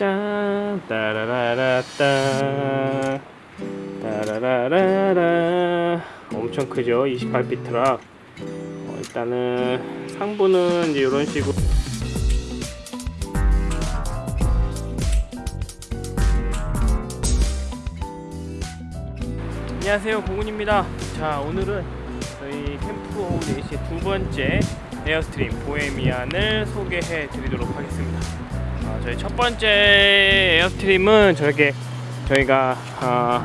짠 따라라라따. 따라라라라 엄청 크죠 28피 트럭 어, 일단은 상부는 이제 이런 식으로. 안녕하세요 고군입니다. 자 오늘은 저희 캠프 오후 4시 두 번째 에어스트림 보헤미안을 소개해 드리도록 하겠습니다 어, 저희 첫 번째 에어스트림은 저렇게 저희가 어,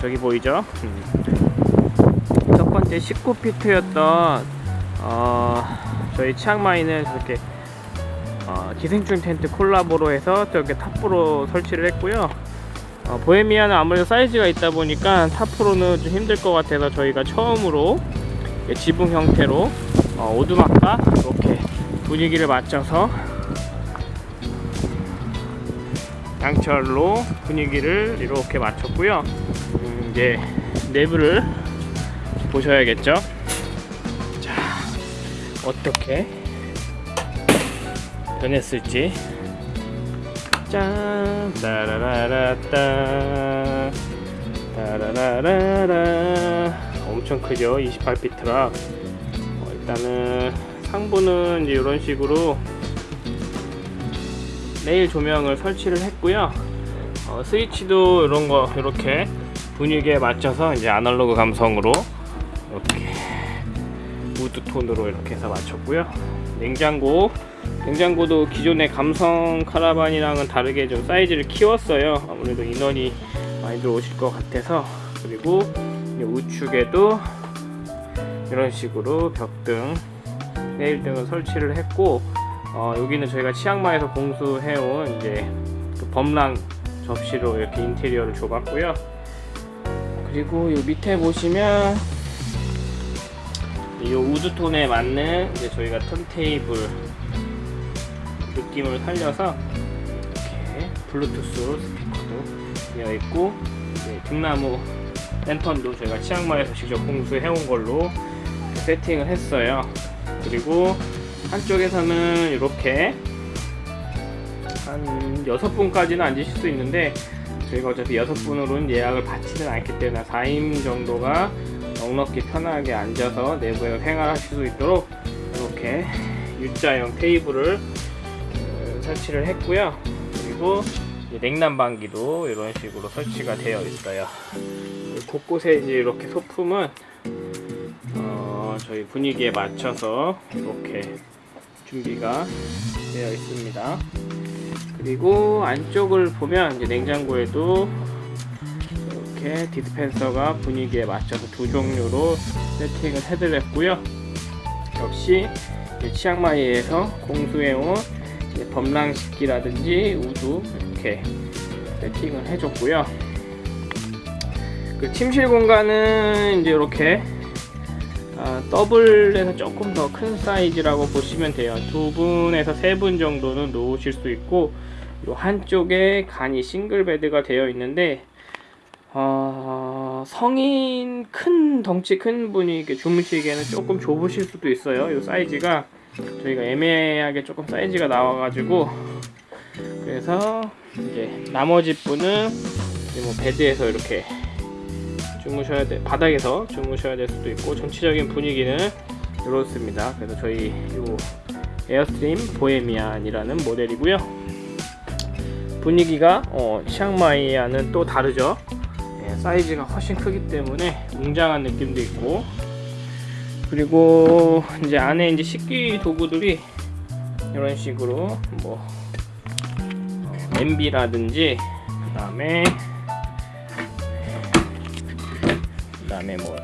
저기 보이죠 음. 첫 번째 19피트였던 어, 저희 치앙마이는 저렇게 어, 기생충 텐트 콜라보로 해서 저렇게 tarp로 설치를 했고요 어, 보헤미안은 아무래도 사이즈가 있다 보니까 tarp로는 좀 힘들 것 같아서 저희가 처음으로 지붕 형태로 어, 오두막과 이렇게 분위기를 맞춰서 양철로 분위기를 이렇게 맞췄고요. 음, 이제 내부를 보셔야겠죠? 자 어떻게 변했을지. 짠! 따라라라따. 따라라라라. 엄청 크죠 28피트로 어, 일단은 상부는 이런 식으로 레일 조명을 설치를 했고요. 어, 스위치도 이런 거 이렇게 분위기에 맞춰서 이제 아날로그 감성으로 이렇게 wood 톤으로 이렇게 해서 맞췄고요. 냉장고. 냉장고도 기존의 감성 카라반이랑은 다르게 좀 사이즈를 키웠어요. 아무래도 인원이 많이 들어오실 것 같아서. 그리고 우측에도 이런 식으로 벽등 내일등을 설치를 했고 어, 여기는 저희가 치앙마이에서 공수해온 이제 그 범랑 접시로 이렇게 인테리어를 줘봤고요. 그리고 이 밑에 보시면 이 우드톤에 맞는 이제 저희가 턴테이블 느낌을 살려서 이렇게 블루투스 스피커도 되어 있고 등나무 랜턴도 저희가 치앙마이에서 직접 공수해온 걸로 세팅을 했어요. 그리고 한쪽에서는 이렇게 한 6분까지는 앉으실 수 있는데 저희가 어차피 6분으로는 예약을 받지는 않기 때문에 4인 정도가 넉넉히 편하게 앉아서 내부에서 생활하실 수 있도록 이렇게 U자형 테이블을 설치를 했고요. 그리고 냉난방기도 이런 식으로 설치가 되어 있어요. 곳곳에 이제 이렇게 소품은 어 저희 분위기에 맞춰서 이렇게 준비가 되어 있습니다 그리고 안쪽을 보면 이제 냉장고에도 이렇게 디스펜서가 분위기에 맞춰서 두 종류로 세팅을 해드렸고요 역시 치앙마이에서 공수해온 법랑식기라든지 wood 이렇게 세팅을 해줬고요. 그 침실 공간은 이제 이렇게 아, 더블에서 조금 더 큰 사이즈라고 보시면 돼요. 두 분에서 세 분 정도는 누우실 수 있고 이 한쪽에 간이 single bed가 되어 있는데 어, 성인 큰 덩치 큰 분이 주무시기에는 조금 좁으실 수도 있어요. 이 사이즈가 저희가 애매하게 조금 사이즈가 나와 가지고 그래서 이제 나머지 분은 이제 뭐 bed에서 이렇게 주무셔야 돼 바닥에서 주무셔야 될 수도 있고 전체적인 분위기는 이렇습니다. 그래서 저희 요 에어스트림 보헤미안이라는 모델이고요. 분위기가 어, 치앙마이와는 또 다르죠. 예, 사이즈가 훨씬 크기 때문에 웅장한 느낌도 있고 그리고 이제 안에 이제 식기 도구들이 이런 식으로 뭐 어, MB라든지 그 다음에 다음에 뭐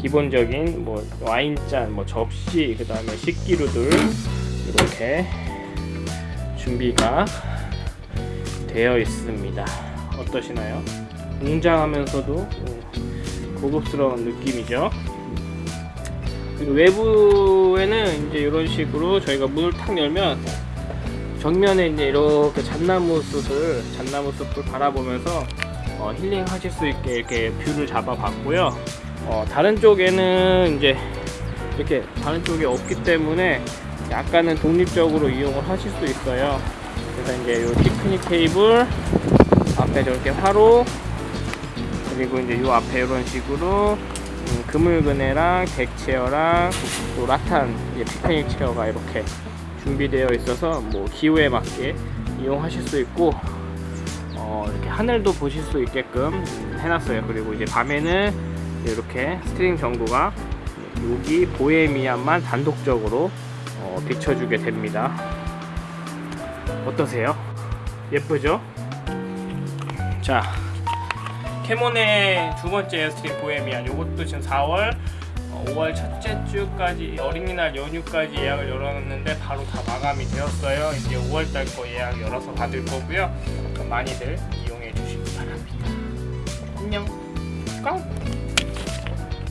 기본적인 뭐 와인잔 뭐 접시 그 다음에 식기류들 이렇게 준비가 되어 있습니다 어떠시나요? 웅장하면서도 고급스러운 느낌이죠 외부에는 이제 이런 식으로 저희가 문을 탁 열면 정면에 이제 이렇게 잣나무 숲을 잣나무 숲을 바라보면서 어, 힐링 하실 수 있게 이렇게 view를 잡아 봤고요. 어, 다른 쪽에는 이제 이렇게 다른 쪽이 없기 때문에 약간은 독립적으로 이용을 하실 수 있어요. 그래서 이제 요 피크닉 테이블 앞에 저렇게 화로 그리고 이제 요 앞에 이런 식으로 음, 그물그네랑 deck chair랑 또 rattan 이제 picnic chair가 이렇게 준비되어 있어서 뭐 기후에 맞게 이용하실 수 있고 어, 이렇게 하늘도 보실 수 있게끔 음, 해놨어요. 그리고 이제 밤에는 이렇게 string 전구가 여기 보헤미안만 단독적으로 어, 비춰주게 됩니다. 어떠세요? 예쁘죠? 자, 캐몬의 두 번째 스트림 보헤미안 요것도 지금 4월 어, 5월 첫째 주까지 어린이날 연휴까지 예약을 열어놨는데 바로 다 마감이 되었어요. 이제 5월달 거 예약 열어서 받을 거고요. 많이들 이용해 주시기 바랍니다. 안녕. 깡.